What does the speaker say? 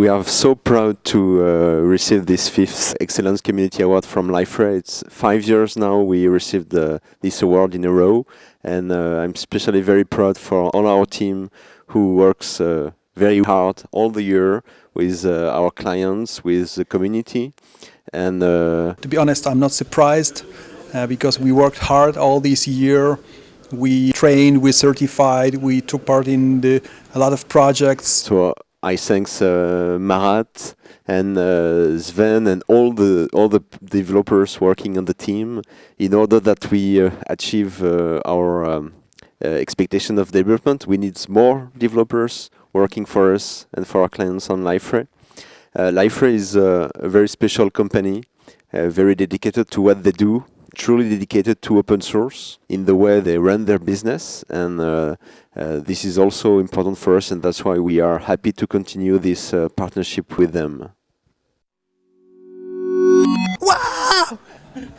we are so proud to uh, receive this fifth Excellence Community Award from Liferay. It's five years now we received uh, this award in a row, and uh, I'm especially very proud for all our team who works uh, very hard all the year with uh, our clients, with the community, and uh, To be honest, I'm not surprised uh, because we worked hard all this year. We trained, we certified, we took part in the, a lot of projects. So I thanks uh, Marat and uh, Sven and all the all the developers working on the team in order that we uh, achieve uh, our um, uh, expectation of development. We need more developers working for us and for our clients on Liferay. Uh, Liferay is uh, a very special company, very dedicated to what they do, truly dedicated to open source in the way they run their business. And uh, uh, this is also important for us, and that's why we are happy to continue this uh, partnership with them. Wow!